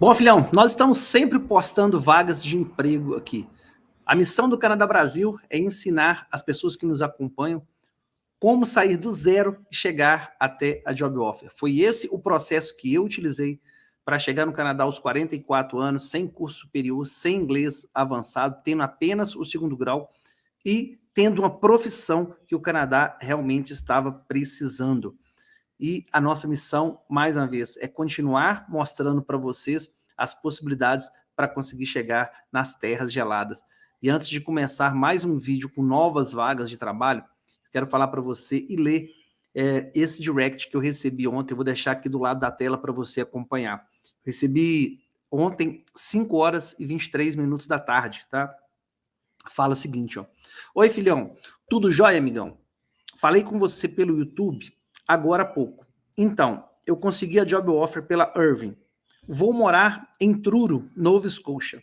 Bom, filhão, nós estamos sempre postando vagas de emprego aqui. A missão do Canadá Brasil é ensinar as pessoas que nos acompanham como sair do zero e chegar até a job offer. Foi esse o processo que eu utilizei para chegar no Canadá aos 44 anos, sem curso superior, sem inglês avançado, tendo apenas o segundo grau e tendo uma profissão que o Canadá realmente estava precisando. E a nossa missão, mais uma vez, é continuar mostrando para vocês as possibilidades para conseguir chegar nas terras geladas. E antes de começar mais um vídeo com novas vagas de trabalho, quero falar para você e ler é, esse direct que eu recebi ontem. Eu vou deixar aqui do lado da tela para você acompanhar. Recebi ontem, 5 horas e 23 minutos da tarde, tá? Fala o seguinte, ó. Oi, filhão. Tudo jóia, amigão? Falei com você pelo YouTube agora há pouco. Então, eu consegui a job offer pela Irving. Vou morar em Truro, Nova Scotia.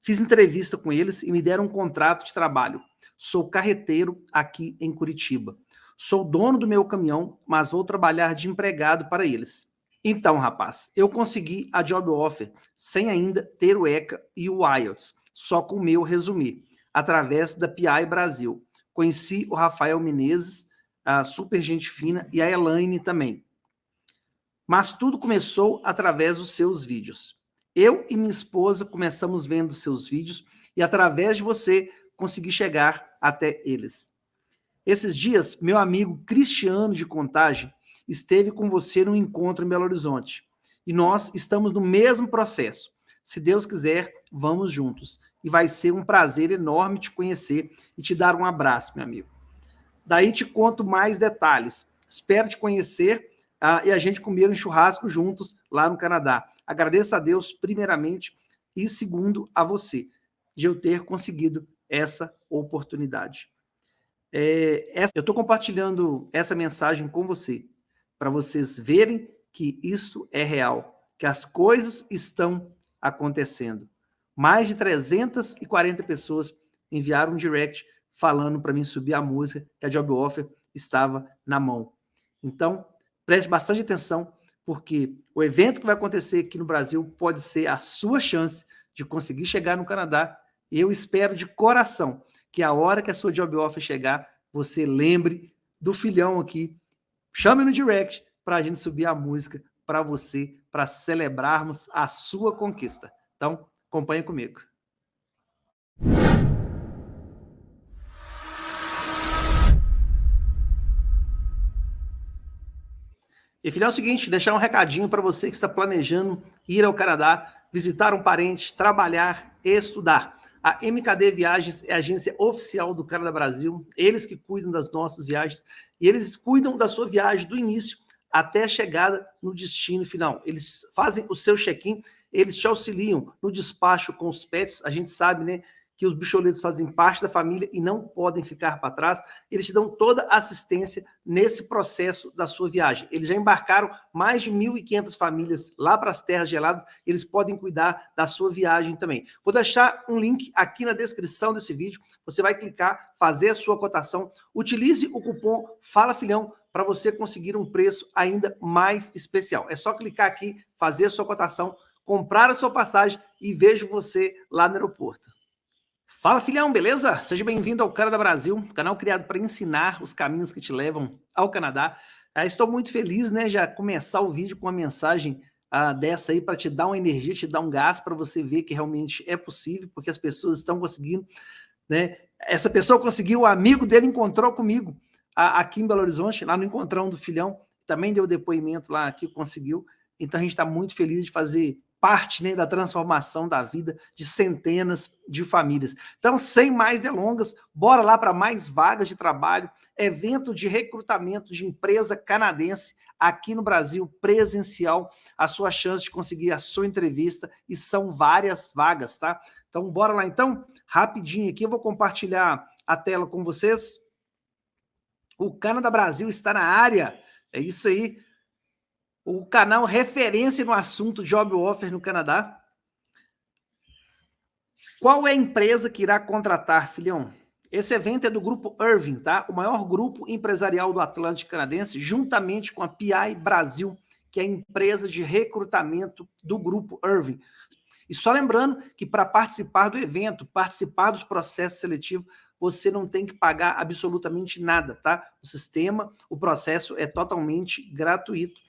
Fiz entrevista com eles e me deram um contrato de trabalho. Sou carreteiro aqui em Curitiba. Sou dono do meu caminhão, mas vou trabalhar de empregado para eles. Então, rapaz, eu consegui a job offer sem ainda ter o ECA e o IELTS, só com o meu resumir, através da PI Brasil. Conheci o Rafael Menezes, a super gente fina, e a Elaine também. Mas tudo começou através dos seus vídeos. Eu e minha esposa começamos vendo seus vídeos e através de você consegui chegar até eles. Esses dias, meu amigo Cristiano de Contagem esteve com você num encontro em Belo Horizonte. E nós estamos no mesmo processo. Se Deus quiser, vamos juntos. E vai ser um prazer enorme te conhecer e te dar um abraço, meu amigo. Daí te conto mais detalhes. Espero te conhecer uh, e a gente comer um churrasco juntos lá no Canadá. Agradeço a Deus, primeiramente, e segundo, a você, de eu ter conseguido essa oportunidade. É, essa, eu estou compartilhando essa mensagem com você, para vocês verem que isso é real, que as coisas estão acontecendo. Mais de 340 pessoas enviaram um direct falando para mim subir a música, que a job offer estava na mão. Então, Preste bastante atenção, porque o evento que vai acontecer aqui no Brasil pode ser a sua chance de conseguir chegar no Canadá. Eu espero de coração que a hora que a sua job offer chegar, você lembre do filhão aqui. Chame no direct para a gente subir a música para você, para celebrarmos a sua conquista. Então, acompanhe comigo. E filhão, é o seguinte, deixar um recadinho para você que está planejando ir ao Canadá, visitar um parente, trabalhar, estudar. A MKD Viagens é a agência oficial do Canadá Brasil, eles que cuidam das nossas viagens, e eles cuidam da sua viagem do início até a chegada no destino final. Eles fazem o seu check-in, eles te auxiliam no despacho com os pets, a gente sabe, né, que os bicholetos fazem parte da família e não podem ficar para trás, eles te dão toda a assistência nesse processo da sua viagem. Eles já embarcaram mais de 1.500 famílias lá para as terras geladas, eles podem cuidar da sua viagem também. Vou deixar um link aqui na descrição desse vídeo, você vai clicar, fazer a sua cotação, utilize o cupom Fala Filhão para você conseguir um preço ainda mais especial. É só clicar aqui, fazer a sua cotação, comprar a sua passagem e vejo você lá no aeroporto. Fala filhão, beleza? Seja bem-vindo ao Canadá Brasil, canal criado para ensinar os caminhos que te levam ao Canadá. Ah, estou muito feliz, né, já começar o vídeo com uma mensagem ah, dessa aí para te dar uma energia, te dar um gás para você ver que realmente é possível, porque as pessoas estão conseguindo, né? Essa pessoa conseguiu, o amigo dele encontrou comigo aqui em Belo Horizonte, lá no encontrão do filhão, também deu depoimento lá que conseguiu. Então a gente está muito feliz de fazer parte né, da transformação da vida de centenas de famílias. Então, sem mais delongas, bora lá para mais vagas de trabalho, evento de recrutamento de empresa canadense aqui no Brasil, presencial, a sua chance de conseguir a sua entrevista, e são várias vagas, tá? Então, bora lá então, rapidinho aqui, eu vou compartilhar a tela com vocês. O Canadá Brasil está na área, é isso aí, o canal referência no assunto Job Offer no Canadá. Qual é a empresa que irá contratar, filhão? Esse evento é do grupo Irving, tá? O maior grupo empresarial do Atlântico Canadense, juntamente com a PI Brasil, que é a empresa de recrutamento do Grupo Irving. E só lembrando que para participar do evento, participar dos processos seletivos, você não tem que pagar absolutamente nada, tá? O sistema, o processo é totalmente gratuito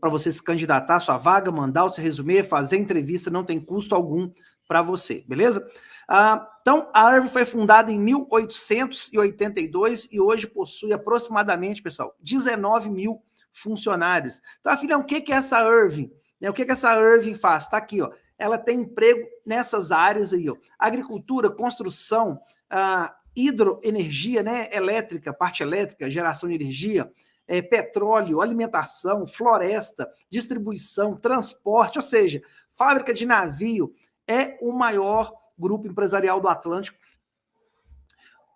para você se candidatar à sua vaga, mandar o seu resumê, fazer entrevista, não tem custo algum para você, beleza? Ah, então, a Irving foi fundada em 1882 e hoje possui aproximadamente, pessoal, 19 mil funcionários. Tá, filhão, o que é essa Irving? O que, que essa Irving faz? Está aqui, ó. Ela tem emprego nessas áreas aí, ó. Agricultura, construção, ah, hidroenergia, né? Elétrica, parte elétrica, geração de energia, é, petróleo, alimentação, floresta, distribuição, transporte, ou seja, fábrica de navio, é o maior grupo empresarial do Atlântico.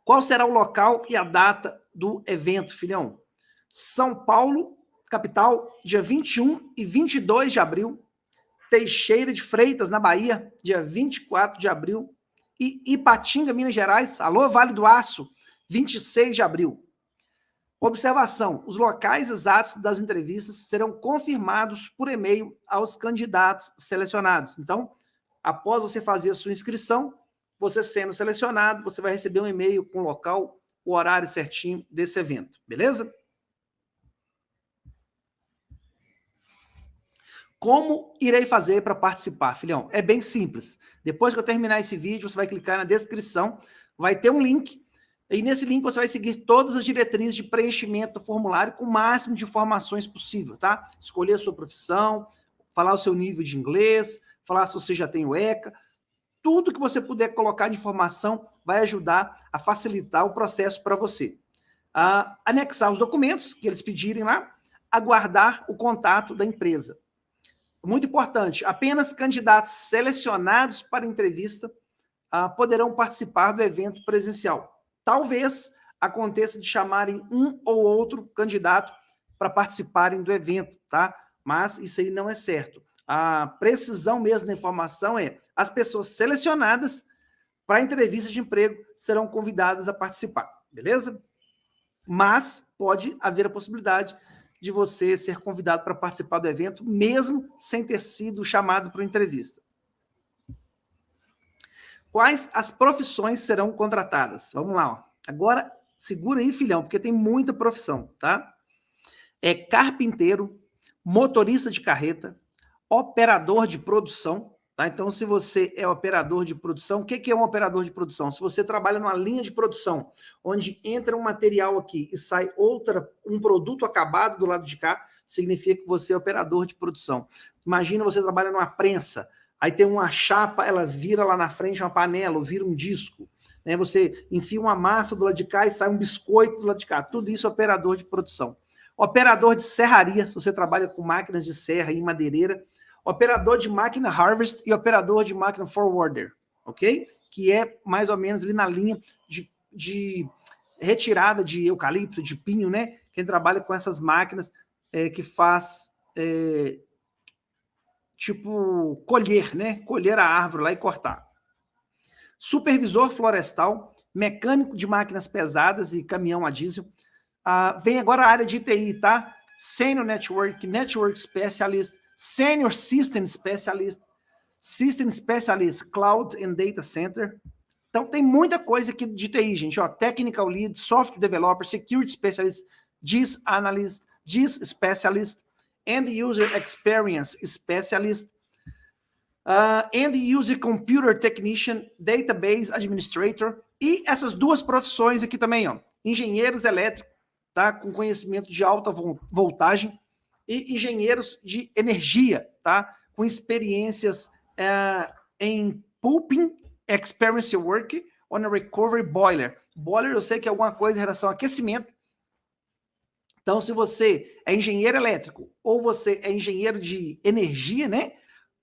Qual será o local e a data do evento, filhão? São Paulo, capital, dia 21 e 22 de abril. Teixeira de Freitas, na Bahia, dia 24 de abril. E Ipatinga, Minas Gerais, alô, Vale do Aço, 26 de abril. Observação: os locais exatos das entrevistas serão confirmados por e-mail aos candidatos selecionados. Então, após você fazer a sua inscrição, você sendo selecionado, você vai receber um e-mail com o local, o horário certinho desse evento, beleza? Como irei fazer para participar, filhão? É bem simples. Depois que eu terminar esse vídeo, você vai clicar na descrição, vai ter um link e nesse link você vai seguir todas as diretrizes de preenchimento do formulário com o máximo de informações possível, tá? Escolher a sua profissão, falar o seu nível de inglês, falar se você já tem o ECA. Tudo que você puder colocar de informação vai ajudar a facilitar o processo para você. Anexar os documentos que eles pedirem lá, aguardar o contato da empresa. Muito importante, apenas candidatos selecionados para entrevista ah, poderão participar do evento presencial. Talvez aconteça de chamarem um ou outro candidato para participarem do evento, tá? Mas isso aí não é certo. A precisão mesmo da informação é as pessoas selecionadas para entrevista de emprego serão convidadas a participar, beleza? Mas pode haver a possibilidade de você ser convidado para participar do evento, mesmo sem ter sido chamado para entrevista. Quais as profissões serão contratadas? Vamos lá. Ó. Agora, segura aí, filhão, porque tem muita profissão, tá? É carpinteiro, motorista de carreta, operador de produção, tá? Então, se você é operador de produção, o que é um operador de produção? Se você trabalha numa linha de produção, onde entra um material aqui e sai outra, um produto acabado do lado de cá, significa que você é operador de produção. Imagina você trabalha numa prensa, aí tem uma chapa, ela vira lá na frente uma panela, ou vira um disco. Né? Você enfia uma massa do lado de cá e sai um biscoito do lado de cá. Tudo isso é operador de produção. Operador de serraria, se você trabalha com máquinas de serra e madeireira. Operador de máquina harvest e operador de máquina forwarder, ok? Que é mais ou menos ali na linha de, de retirada de eucalipto, de pinho, né? Quem trabalha com essas máquinas é, que faz é, tipo, colher, né? Colher a árvore lá e cortar. Supervisor florestal, mecânico de máquinas pesadas e caminhão a diesel. Ah, vem agora a área de TI, tá? Senior Network, Network Specialist, Senior System Specialist, System Specialist, Cloud and Data Center. Então, tem muita coisa aqui de TI, gente. Ó, Technical Lead, Software Developer, Security Specialist, GIS Analyst, GIS Specialist, End User Experience Specialist, uh, End User Computer Technician, Database Administrator, e essas duas profissões aqui também, ó, engenheiros elétricos, tá, com conhecimento de alta voltagem, e engenheiros de energia, tá, com experiências uh, em pulping experience work on a recovery boiler. Boiler eu sei que é alguma coisa em relação ao aquecimento, então, se você é engenheiro elétrico ou você é engenheiro de energia, né?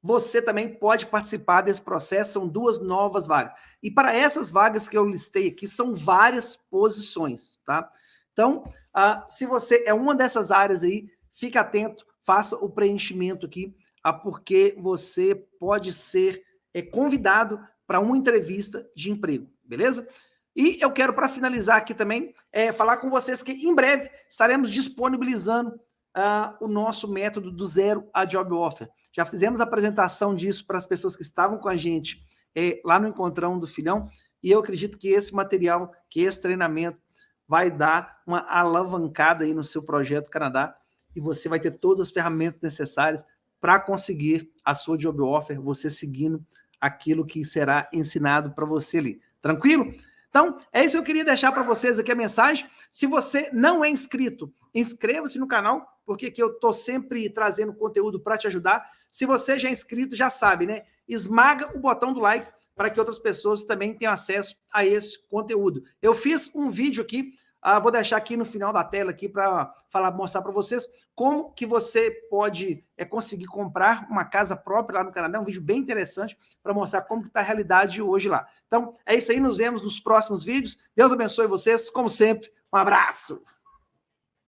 Você também pode participar desse processo, são duas novas vagas. E para essas vagas que eu listei aqui, são várias posições, tá? Então, uh, se você é uma dessas áreas aí, fique atento, faça o preenchimento aqui, uh, porque você pode ser é, convidado para uma entrevista de emprego, beleza? E eu quero, para finalizar aqui também, é, falar com vocês que em breve estaremos disponibilizando uh, o nosso método do zero a job offer. Já fizemos a apresentação disso para as pessoas que estavam com a gente é, lá no Encontrão do Filhão, e eu acredito que esse material, que esse treinamento vai dar uma alavancada aí no seu projeto Canadá, e você vai ter todas as ferramentas necessárias para conseguir a sua job offer, você seguindo aquilo que será ensinado para você ali. Tranquilo? Então, é isso que eu queria deixar para vocês aqui a mensagem. Se você não é inscrito, inscreva-se no canal, porque aqui eu estou sempre trazendo conteúdo para te ajudar. Se você já é inscrito, já sabe, né? Esmaga o botão do like para que outras pessoas também tenham acesso a esse conteúdo. Eu fiz um vídeo aqui ah, vou deixar aqui no final da tela aqui para falar, mostrar para vocês como que você pode é, conseguir comprar uma casa própria lá no Canadá. É um vídeo bem interessante para mostrar como está a realidade hoje lá. Então, é isso aí. Nos vemos nos próximos vídeos. Deus abençoe vocês. Como sempre, um abraço.